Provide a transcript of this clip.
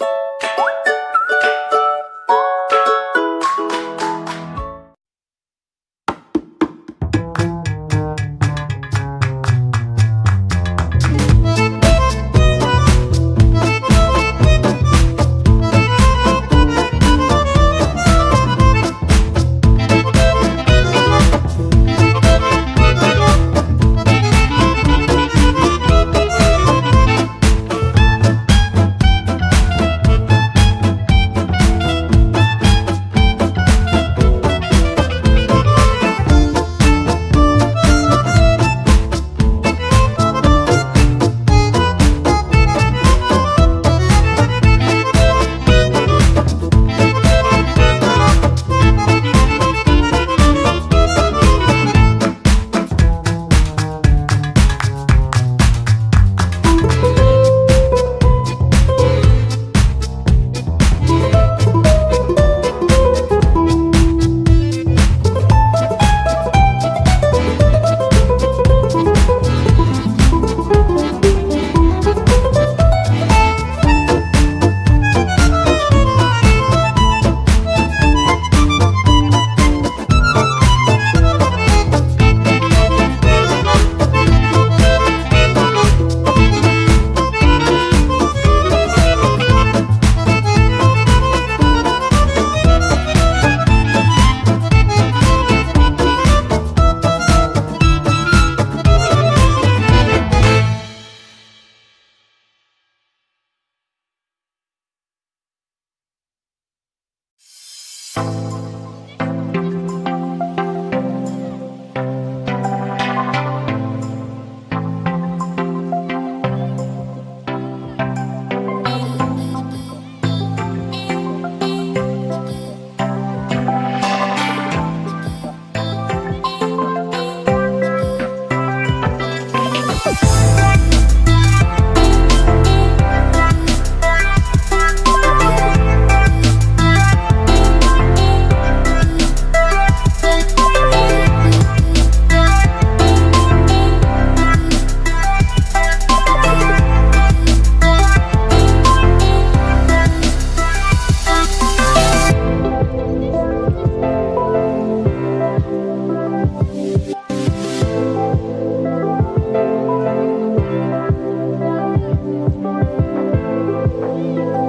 you Bye. Música